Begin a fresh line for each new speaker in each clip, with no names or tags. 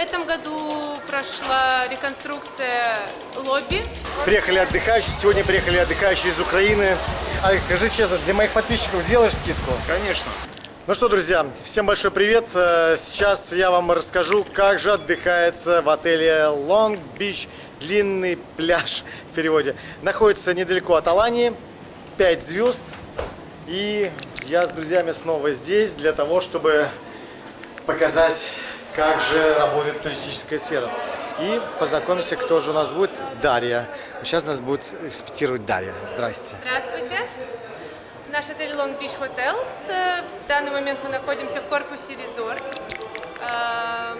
В этом году прошла реконструкция лобби.
Приехали отдыхающие, сегодня приехали отдыхающие из Украины. Алекс, скажи честно, для моих подписчиков делаешь скидку?
Конечно.
Ну что, друзья, всем большой привет. Э, Сейчас я вам расскажу, как же отдыхается в отеле Long Beach, длинный пляж в переводе. Находится недалеко от Алании, 5 звезд. И я с друзьями снова здесь для того, чтобы показать, как же работает туристическая сфера. И познакомимся, кто же у нас будет. Дарья. Сейчас нас будет инспектировать Дарья. Здрасте.
Здравствуйте. Наш отель Long Beach Hotels. Э, В данный момент мы находимся в корпусе Resort. Эм,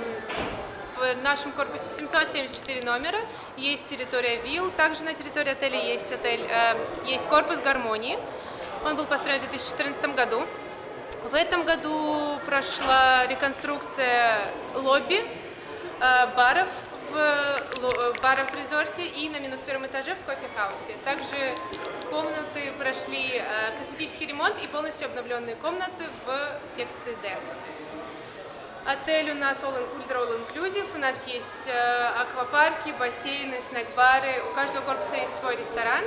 В нашем корпусе 774 номера. Есть территория вилл. Также на территории отеля есть отель, э, есть корпус гармонии. Он был построен в 2014 году. В этом году прошла реконструкция лобби, э, баров в, э, баров в резорте и на минус первом этаже в кофе-хаусе. Также комнаты прошли э, косметический ремонт и полностью обновленные комнаты в секции D. Отель у нас all inclusive, all inclusive. У нас есть аквапарки, бассейны, снэк-бары. У каждого корпуса есть свой ресторан,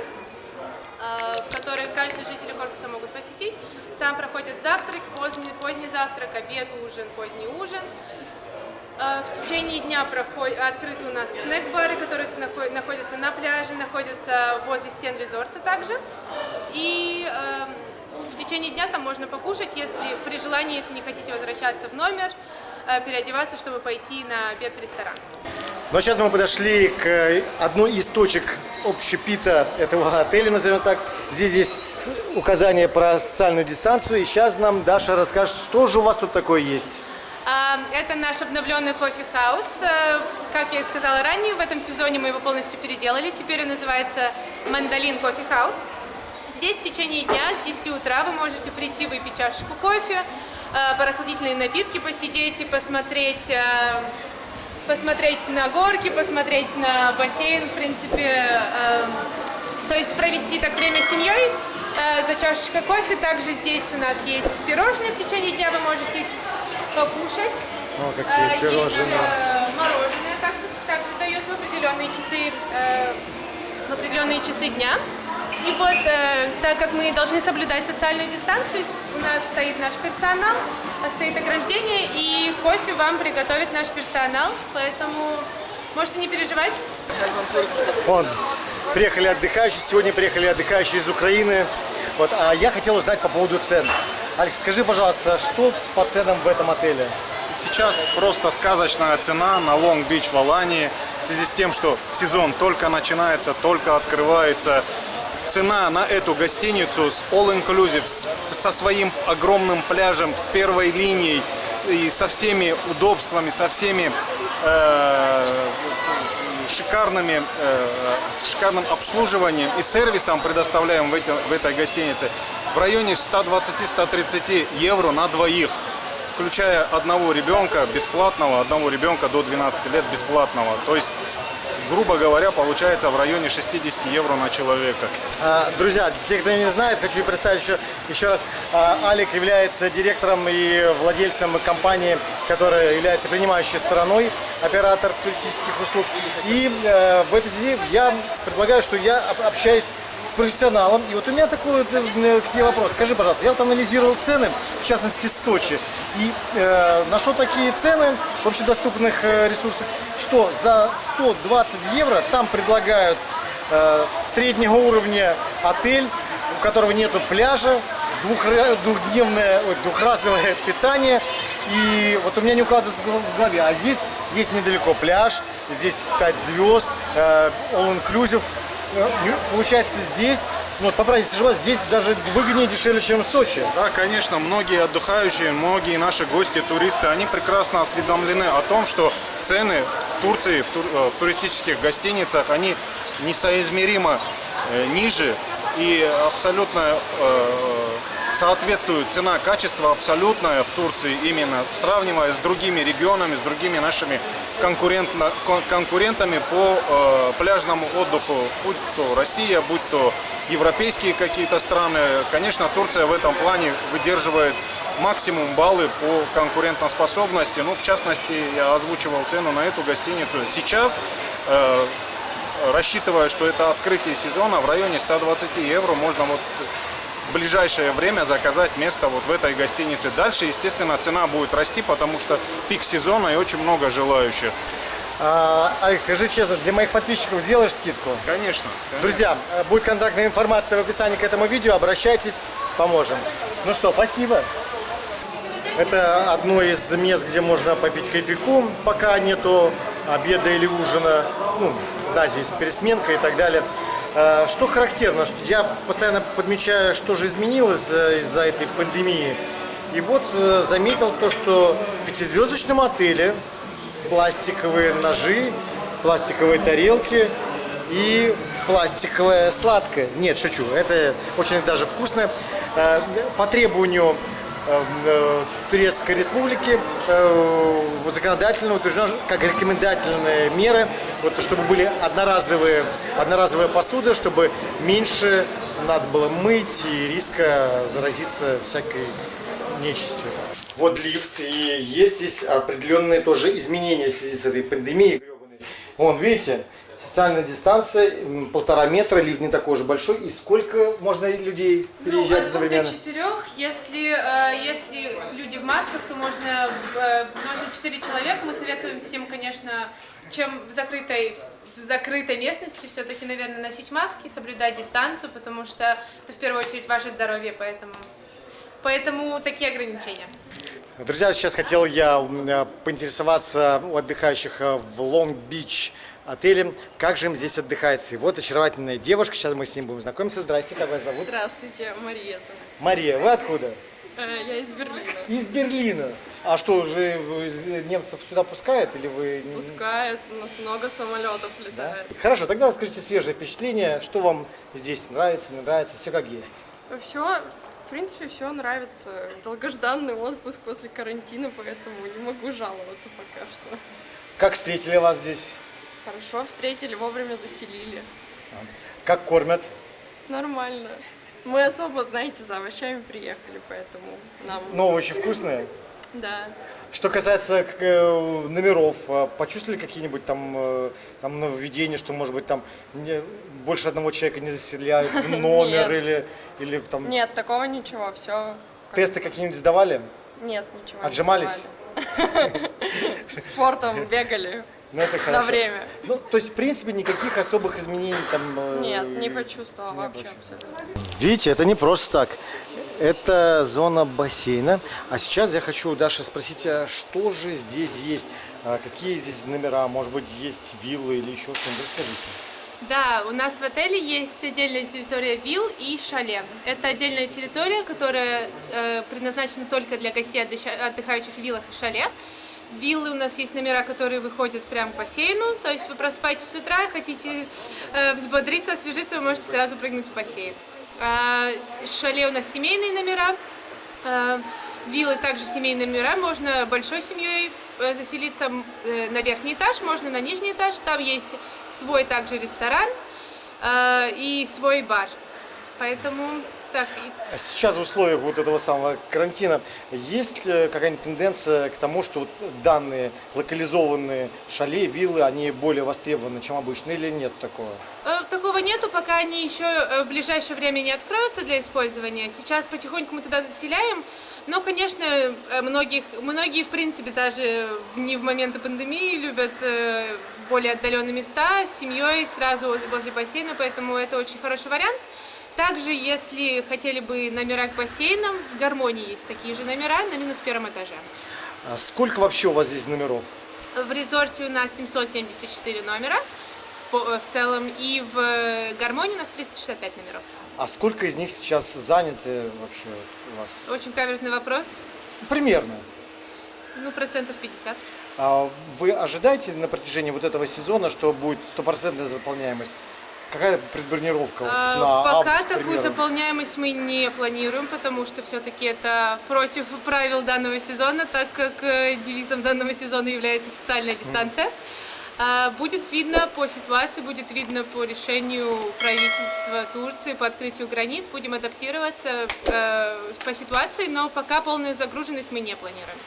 э, который каждый житель корпуса могут посетить. Там проходит завтрак, поздний, поздний завтрак, обед, ужин, поздний ужин. Э, В течение дня проход- открыты у нас снэк-бары, которые нахо- находятся на пляже, находятся возле стен резорта также. И эм, в течение дня там можно покушать, если при желании, если не хотите возвращаться в номер, э, переодеваться, чтобы пойти на обед в ресторан.
Но сейчас мы подошли к э, одной из точек общепита этого отеля, назовем так. Здесь есть указание про социальную дистанцию. И сейчас нам Даша расскажет, что же у вас тут такое есть.
А, Это наш обновленный coffee house. Э, Как я и сказала ранее, в этом сезоне мы его полностью переделали. Теперь он называется Мандалин coffee house. Здесь в течение дня с 10 утра вы можете прийти выпить чашечку кофе, э, прохладительные напитки посидеть и посмотреть, посмотреть на горки, посмотреть на бассейн, в принципе, э, то есть провести так время с семьей э, за чашечкой кофе. Также здесь у нас есть пирожные в течение дня, вы можете их покушать.
О,
Э,
какие
Есть
пирожные.
э, мороженое, так, также дают в определенные часы, э, в определенные часы дня. И вот, э, так как мы должны соблюдать социальную дистанцию, у нас стоит наш персонал, а стоит ограждение, и кофе вам приготовит наш персонал, поэтому можете не переживать.
Вон, приехали отдыхающие, сегодня приехали отдыхающие из Украины. Вот, а я хотел узнать по поводу цен. Алекс, скажи, пожалуйста, что по ценам в этом отеле?
Сейчас просто сказочная цена на Long Beach в Алании в связи с тем, что сезон только начинается, только открывается. Цена на эту гостиницу с All Inclusive, с- со своим огромным пляжем, с первой линией и со всеми удобствами, со всеми э, шикарными, э, с шикарным обслуживанием и сервисом предоставляем в, эти- в этой гостинице в районе 120-130 евро на двоих, включая одного ребенка бесплатного, одного ребенка до 12 лет бесплатного. То есть, грубо говоря, получается в районе 60 евро на человека.
А, Друзья, те, кто не знает, хочу представить еще, еще раз. А, Алик является директором и владельцем компании, которая является принимающей стороной, оператор туристических услуг. И э, в этой связи я предполагаю, что я об- общаюсь с профессионалом. И вот у меня такой вот, э, к тебе вопрос. Скажи, пожалуйста, я вот анализировал цены, в частности, Сочи, и э, нашел такие цены в общедоступных э, ресурсах, что за 120 евро там предлагают э, среднего уровня отель, у которого нету пляжа, двухра- двухдневное, ой, двухразовое питание. И вот у меня не укладывается в голове. А здесь есть недалеко пляж, здесь 5 звезд, э, all inclusive. Э, Получается здесь, ну вот поправьте, если ошибаюсь, здесь даже выгоднее, дешевле, чем в Сочи.
Да, конечно, многие отдыхающие, многие наши гости, туристы, они прекрасно осведомлены о том, что цены в Турции, в, тур- э, в туристических гостиницах, они несоизмеримо э, ниже и абсолютно э, соответствует цена-качество абсолютная в Турции именно сравнивая с другими регионами, с другими нашими конкурентно- кон- конкурентами по э, пляжному отдыху, будь то Россия, будь то европейские какие-то страны. Конечно, Турция в этом плане выдерживает максимум баллы по конкурентоспособности. Ну, в частности, я озвучивал цену на эту гостиницу. Сейчас, э, рассчитывая, что это открытие сезона, в районе 120 евро можно вот в ближайшее время заказать место вот в этой гостинице. Дальше, естественно, цена будет расти, потому что пик сезона и очень много желающих.
А, Алекс, скажи честно, для моих подписчиков делаешь скидку?
Конечно. конечно.
Друзья, э, будет контактная информация в описании к этому видео. Обращайтесь, поможем. Ну что, спасибо. Это одно из мест, где можно попить кофейку, пока нету обеда или ужина. Ну, знаете, есть пересменка и так далее. Э, Что характерно, что я постоянно подмечаю, что же изменилось э, из-за этой пандемии. И вот э, заметил то, что в пятизвездочном отеле пластиковые ножи, пластиковые тарелки и пластиковая сладкая. Нет, шучу, это очень даже вкусно. По требованию э, э, Турецкой Республики законодательно утверждено как рекомендательные меры, вот, чтобы были одноразовые, одноразовая посуда, чтобы меньше надо было мыть и риска заразиться всякой нечистью. Вот лифт, и есть здесь определенные тоже изменения в связи с этой пандемией. Вон, видите, социальная дистанция, полтора метра, лифт не такой уж большой. И сколько можно людей
Ну,
переезжать
от двух до
одновременно?
четырех. Если, э, если в масках, то можно э, носит четыре человека. Мы советуем всем, конечно, чем в закрытой в закрытой местности все-таки, наверное, носить маски, соблюдать дистанцию, потому что это в первую очередь ваше здоровье, поэтому, поэтому такие ограничения.
Друзья, сейчас хотел я э, поинтересоваться у отдыхающих э, в Лонг-Бич отеле, как же им здесь отдыхается. И вот очаровательная девушка, сейчас мы с ним будем знакомиться. Здрасте, как вас зовут?
Здравствуйте, Мария.
Мария, вы откуда?
Э, Я из Берлина.
Из Берлина. А что, уже из- немцев сюда пускают или вы...
Пускают, у нас много самолетов
Да?
летает.
Хорошо, тогда скажите свежее впечатление, что вам здесь нравится, не нравится, все как есть.
Все, в принципе, все нравится. Долгожданный отпуск после карантина, поэтому не могу жаловаться пока что.
Как встретили вас здесь?
Хорошо встретили, вовремя заселили.
Как кормят?
Нормально. Мы особо, знаете, за овощами приехали, поэтому нам...
Ну, овощи вкусные.
Да.
Что касается э, номеров, э, почувствовали какие-нибудь там, э, там нововведения, что, может быть, там не- больше одного человека не заселяют в номер или, или там
Нет, такого ничего, все...
тесты какие-нибудь сдавали?
Нет, ничего.
Отжимались?
Спортом бегали
Ну, это
на
хорошо.
время.
Ну, то есть, в принципе, никаких особых изменений там... э,
Нет, не почувствовала
не
вообще абсолютно.
Видите, это не просто так. Это зона бассейна. А сейчас я хочу у Даши спросить, а что же здесь есть? А Какие здесь номера? Может быть, есть виллы или еще что-нибудь? Расскажите.
Да, у нас в отеле есть отдельная территория вилл и шале. Это отдельная территория, которая э, предназначена только для гостей, отдыхающих в виллах и шале. Виллы у нас есть номера, которые выходят прямо к бассейну, то есть вы просыпаетесь с утра, хотите э, взбодриться, освежиться, вы можете сразу прыгнуть в бассейн. А, шале у нас семейные номера, Э, Виллы также семейные номера, можно большой семьей э, заселиться э, на верхний этаж, можно на нижний этаж, там есть свой также ресторан э, и свой бар. Поэтому так,
А Сейчас в условиях вот этого самого карантина есть э, какая-нибудь тенденция к тому, что вот данные локализованные шале, виллы, они более востребованы, чем обычно, или нет такого?
Э, Такого нету, пока они еще э, в ближайшее время не откроются для использования. Сейчас потихоньку мы туда заселяем. Но, конечно, многих, многие, в принципе, даже не в моменты пандемии любят более отдаленные места с семьей сразу воз- возле бассейна, поэтому это очень хороший вариант. Также, если хотели бы номера к бассейнам, в гармонии есть такие же номера на минус первом этаже.
А сколько вообще у вас здесь номеров?
В резорте у нас 774 номера в по- в целом, и в э, гармонии у нас 365 номеров.
А сколько из них сейчас заняты вообще у вас?
Очень каверзный вопрос.
Примерно.
Ну, процентов 50.
А вы ожидаете на протяжении вот этого сезона, что будет стопроцентная заполняемость? Какая предбронировка
А,
на
Пока
август,
такую заполняемость мы не планируем, потому что все-таки это против правил данного сезона, так как э, девизом данного сезона является социальная дистанция. А, Будет видно по ситуации, будет видно по решению правительства Турции по открытию границ. Будем адаптироваться э, по ситуации, но пока полную загруженность мы не планируем.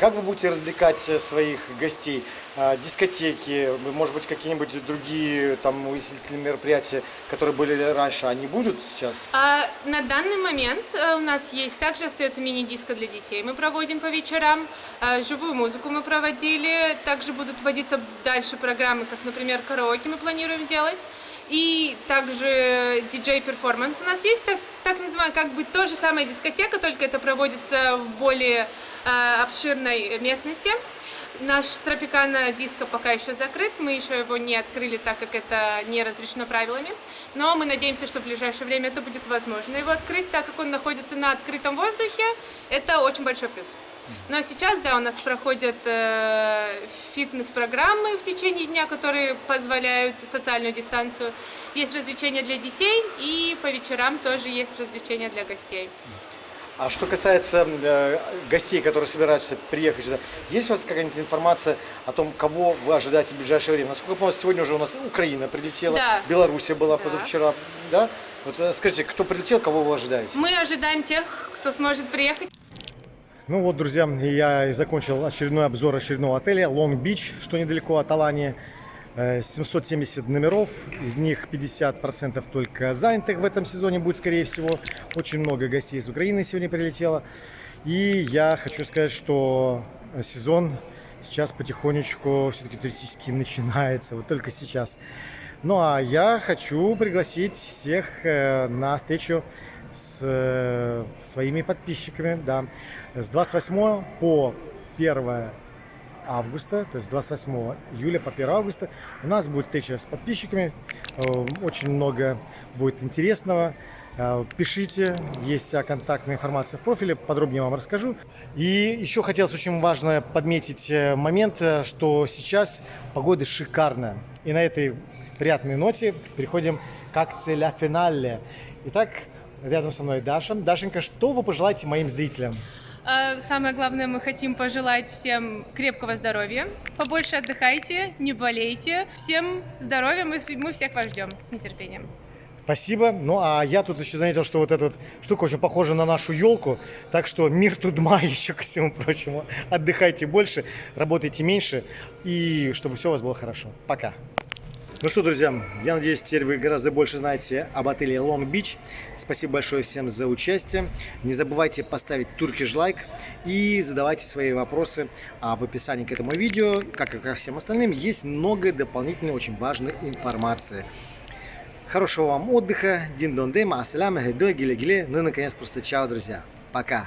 Как вы будете развлекать э, своих гостей? А, Дискотеки, может быть, какие-нибудь другие там увеселительные мероприятия, которые были раньше, они будут сейчас?
А на данный момент э, у нас есть также остается мини-диско для детей. Мы проводим по вечерам, а, живую музыку мы проводили, также будут вводиться дальше программы, как, например, караоке мы планируем делать. И также DJ performance у нас есть, так, так называемая, как бы то же самое дискотека, только это проводится в более обширной местности. Наш Tropicana Disco пока еще закрыт, мы еще его не открыли, так как это не разрешено правилами. Но мы надеемся, что в ближайшее время это будет возможно его открыть, так как он находится на открытом воздухе. Это очень большой плюс. Но сейчас, да, у нас проходят э, фитнес-программы в течение дня, которые позволяют социальную дистанцию. Есть развлечения для детей, и по вечерам тоже есть развлечения для гостей.
А что касается э, гостей, которые собираются приехать сюда, есть у вас какая-нибудь информация о том, кого вы ожидаете в ближайшее время? Насколько я помню, сегодня уже у нас Украина прилетела,
Да.
Белоруссия была
Да.
позавчера, да? Вот э, скажите, кто прилетел, кого вы ожидаете?
Мы ожидаем тех, кто сможет приехать.
Ну вот, друзья, я и закончил очередной обзор очередного отеля Long Beach, что недалеко от Алании. Э, 770 номеров, из них 50% только занятых в этом сезоне будет, скорее всего. Очень много гостей из Украины сегодня прилетело. И я хочу сказать, что сезон сейчас потихонечку все-таки туристически начинается, вот только сейчас. Ну а я хочу пригласить всех э, на встречу с э, своими подписчиками, да, с 28 по 1 августа, то есть 28 июля по 1 августа у нас будет встреча с подписчиками, Э, очень много будет интересного. Э, Пишите, есть вся контактная информация в профиле, подробнее вам расскажу. И еще хотелось очень важно подметить э, момент, что сейчас погода шикарная. И на этой приятной ноте переходим к акции «Ля Финале». Итак, рядом со мной Даша. Дашенька, что вы пожелаете моим зрителям?
Э, Самое главное, мы хотим пожелать всем крепкого здоровья, побольше отдыхайте, не болейте. Всем здоровья, мы, мы всех вас ждем с нетерпением.
Спасибо. Ну а я тут еще заметил, что вот эта вот штука очень похожа на нашу елку. Так что мир тудма еще ко всему прочему. Отдыхайте больше, работайте меньше и чтобы все у вас было хорошо. Пока. Ну что, друзья, я надеюсь, теперь вы гораздо больше знаете об отеле Long Beach. Спасибо большое всем за участие. Не забывайте поставить туркиш лайк и задавайте свои вопросы. А в описании к этому видео, как и ко всем остальным, есть много дополнительной очень важной информации. Хорошего вам отдыха. Дин дон дема, ассаляму, гиле гиле. Ну и наконец просто чао, друзья. Пока.